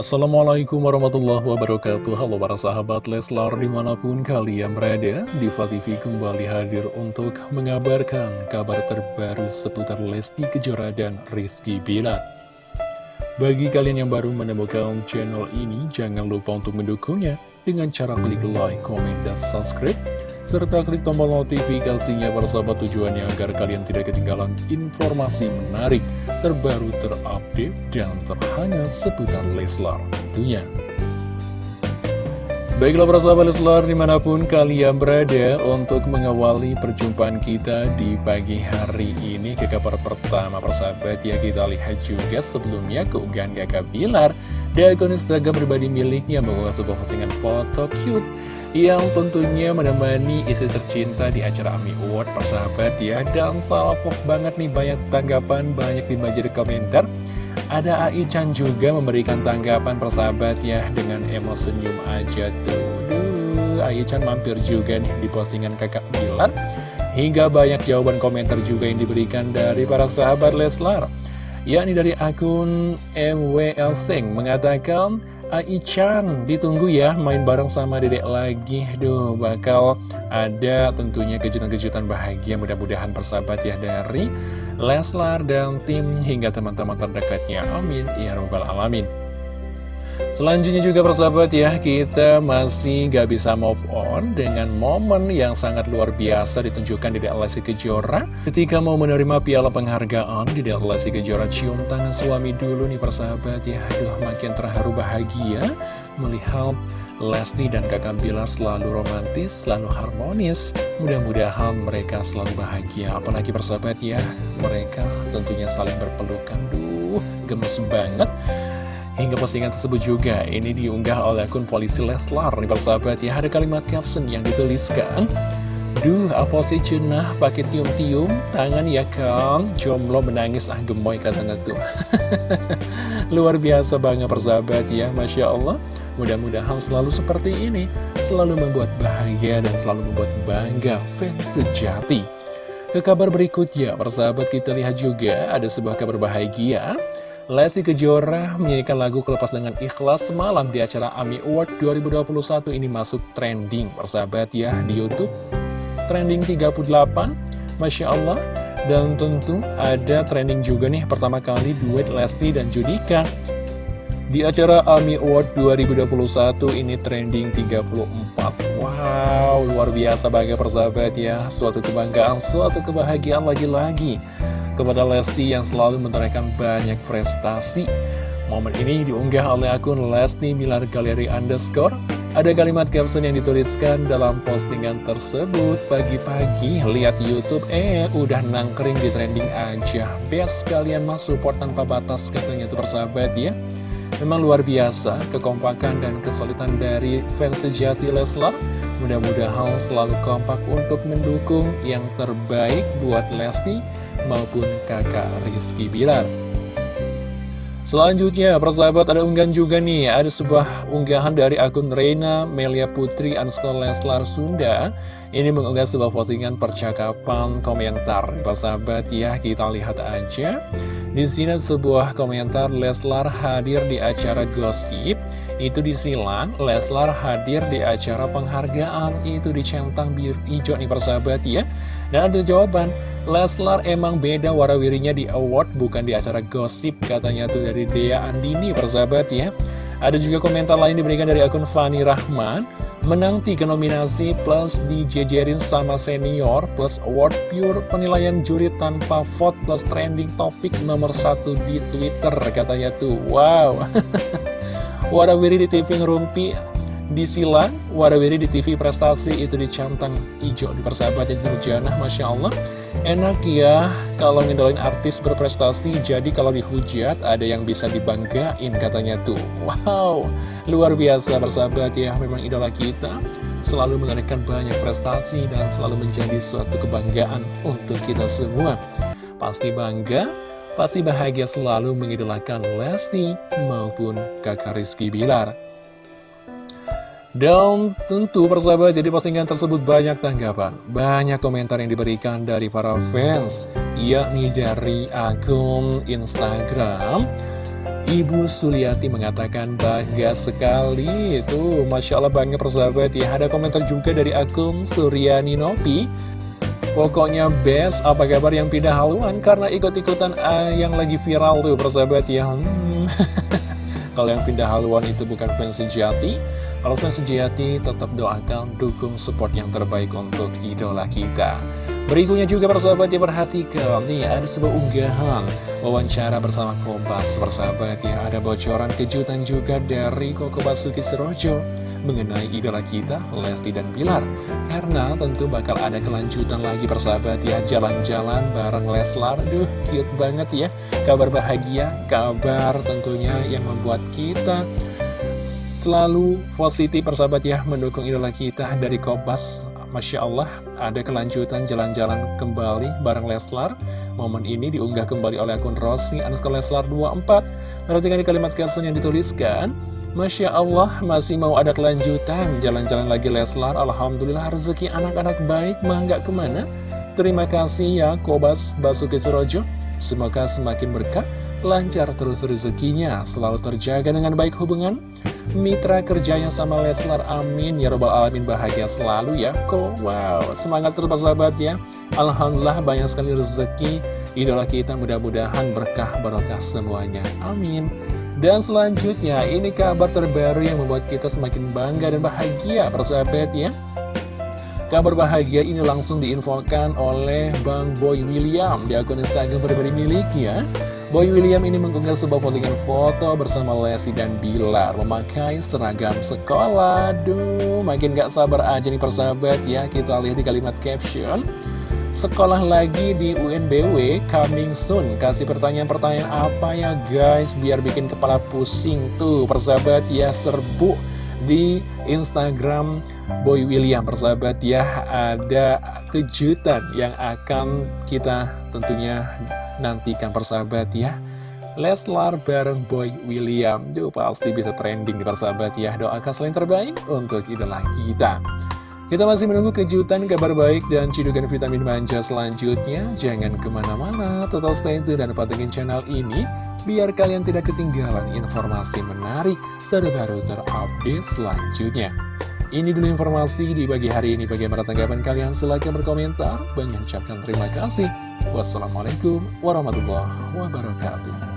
Assalamualaikum warahmatullahi wabarakatuh. Halo para sahabat Leslar di mana pun kalian berada Diva TV kembali hadir untuk mengabarkan kabar terbaru seputar Lesti Kejora dan Rizky Bilar. Bagi kalian yang baru menemukan channel ini Jangan lupa untuk mendukungnya dengan cara klik like, comment, dan subscribe serta klik tombol notifikasinya persahabat tujuannya agar kalian tidak ketinggalan informasi menarik, terbaru, terupdate, dan terhangat seputar Leslar tentunya. Baiklah persahabat Leslar di mana pun kalian berada untuk mengawali perjumpaan kita di pagi hari ini ke kabar pertama persahabat ya kita lihat juga sebelumnya keunggahan kakak Bilar di akun Instagram pribadi miliknya mengunggah sebuah postingan foto cute yang tentunya menemani istri tercinta di acara AMI Award persahabat ya. Dan salpok banget nih banyak tanggapan banyak dibaca di komentar. Ada Ai Chan juga memberikan tanggapan persahabat ya dengan emosi senyum aja tuh. Duh, Ai Chan mampir juga nih di postingan kakak Bilar hingga banyak jawaban komentar juga yang diberikan dari para sahabat Leslar. Yakni dari akun MWL Seng mengatakan Ai-chan ditunggu ya main bareng sama dedek lagi. Duh bakal ada tentunya kejutan-kejutan bahagia mudah-mudahan persahabat ya dari Leslar dan tim hingga teman-teman terdekatnya. Amin. Ya Rabbal Alamin Selanjutnya juga persahabat ya, kita masih gak bisa move on dengan momen yang sangat luar biasa ditunjukkan di Lesti Kejora. Ketika mau menerima piala penghargaan di Lesti Kejora cium tangan suami dulu nih persahabat ya. Aduh makin terharu bahagia melihat Lesti dan kakak Bilar selalu romantis, selalu harmonis. Mudah-mudahan mereka selalu bahagia. Apalagi persahabat ya, mereka tentunya saling berpelukan. Duh, gemes banget Hingga postingan tersebut juga ini diunggah oleh akun polisi Leslar nih persahabat ya. Ada kalimat caption yang dituliskan Duh apa sih cenah pakai tium-tium tangan ya kang? Jomblo menangis ah gemoy katanya tuh. Luar biasa banget persahabat ya Masya Allah. Mudah-mudahan selalu seperti ini. Selalu membuat bahagia dan selalu membuat bangga fans sejati. Ke kabar berikutnya persahabat kita lihat juga ada sebuah kabar bahagia Lesti Kejora menyanyikan lagu Kelepas Dengan Ikhlas semalam di acara AMI Award 2021 ini masuk trending persahabat ya di Youtube. Trending 38, Masya Allah. Dan tentu ada trending juga nih pertama kali duet Lesti dan Judika. Di acara AMI Award 2021 ini trending 34 Wow, luar biasa bagi persahabat ya. Suatu kebanggaan, suatu kebahagiaan lagi-lagi kepada Lesti yang selalu menorehkan banyak prestasi. Momen ini diunggah oleh akun Lesti Milar Galeri Underscore. Ada kalimat caption yang dituliskan dalam postingan tersebut. Pagi-pagi lihat Youtube, eh udah nangkring di trending aja. Best kalian mas support tanpa batas katanya itu persahabat ya. Memang luar biasa kekompakan dan kesulitan dari fans sejati Leslar. Mudah-mudahan selalu kompak untuk mendukung yang terbaik buat Lesti maupun kakak Rizky Bilar. Selanjutnya, persahabat ada unggahan juga nih, ada sebuah unggahan dari akun Reina Melia Putri underscore Leslar Sunda. Ini mengunggah sebuah postingan percakapan komentar. Persahabat ya, kita lihat aja. Di sini sebuah komentar Leslar hadir di acara gosip. Itu disilang, Leslar hadir di acara penghargaan. Itu dicentang biru hijau nih persahabat ya. Dan ada jawaban, Leslar emang beda warawirinya di award bukan di acara gosip katanya tuh dari Dea Andini persahabat ya ada juga komentar lain diberikan dari akun Fani Rahman menang tiga nominasi plus dijejerin sama senior plus award pure penilaian juri tanpa vote plus trending topik nomor satu di Twitter katanya tuh. Wow. Warawiri di TV ngerumpi disilang. Warawiri di TV prestasi itu dicantang hijau di persahabatan Nurjanah Masya Allah enak ya kalau ngedolain artis berprestasi jadi kalau dihujat ada yang bisa dibanggain katanya tuh. Wow luar biasa persahabat ya memang idola kita selalu mengadakan banyak prestasi dan selalu menjadi suatu kebanggaan untuk kita semua. Pasti bangga pasti bahagia selalu mengidolakan Lesti maupun kakak Rizky Bilar dan tentu persahabat jadi postingan tersebut banyak tanggapan Banyak komentar yang diberikan dari para fans Yakni dari akun Instagram. Ibu Suliati mengatakan bangga sekali. Tuh Masya Allah bangga persahabat. Ya Ada komentar juga dari akun Suryani Nopi. Pokoknya best apa kabar yang pindah haluan? Karena ikut-ikutan uh, yang lagi viral tuh persahabat ya. Hmm. Kalau yang pindah haluan itu bukan fans sejati Kalau fans sejati tetap doakan dukung support yang terbaik untuk idola kita. Berikutnya juga persahabat diperhatikan Nih ada sebuah unggahan Wawancara bersama Kompas Persahabat ya ada bocoran kejutan juga dari Koko Basuki Serojo Mengenai idola kita Lesti dan Bilar Karena tentu bakal ada kelanjutan lagi persahabat ya Jalan-jalan bareng Leslar. Duh cute banget ya. Kabar bahagia Kabar tentunya yang membuat kita Selalu positif persahabat ya Mendukung idola kita dari Kompas Masya Allah, ada kelanjutan jalan-jalan kembali bareng Leslar. Momen ini diunggah kembali oleh akun Rossi Anuska Leslar 24. Perhatikan di kalimat caption yang dituliskan. Masya Allah, masih mau ada kelanjutan jalan-jalan lagi Leslar. Alhamdulillah rezeki anak-anak baik, mah nggak ke mana. Terima kasih ya Kobas Basuki Surojo. Semoga semakin berkah, lancar terus rezekinya, selalu terjaga dengan baik hubungan. Mitra kerjanya sama Leslar amin. Ya robbal alamin bahagia selalu ya kok. Wow semangat terus sahabat ya. Alhamdulillah banyak sekali rezeki. Idola kita mudah-mudahan berkah barokah semuanya. Amin. Dan selanjutnya ini kabar terbaru yang membuat kita semakin bangga dan bahagia persahabat ya. Kabar bahagia ini langsung diinfokan oleh Bang Boy William di akun Instagram pribadi miliknya Boy William ini mengunggah sebuah postingan foto bersama Lesti dan Bilar memakai seragam sekolah. Duh, makin gak sabar aja nih persahabat ya. Kita lihat di kalimat caption. Sekolah lagi di UNBW, coming soon. Kasih pertanyaan-pertanyaan apa ya guys, biar bikin kepala pusing tuh persahabat ya serbu di Instagram Boy William persahabat ya ada kejutan yang akan kita tentunya nantikan persahabat ya Leslar bareng Boy William Duh pasti bisa trending di persahabat ya Doakan selain terbaik untuk idola kita Kita masih menunggu kejutan, kabar baik, dan cidukan vitamin manja selanjutnya Jangan ke mana-mana, total stay tune dan pantengin channel ini Biar kalian tidak ketinggalan informasi menarik terbaru terupdate selanjutnya ini dulu informasi di pagi hari ini. Bagaimana tanggapan kalian? Silahkan berkomentar. Banyak ucapkan terima kasih. Wassalamualaikum warahmatullahi wabarakatuh.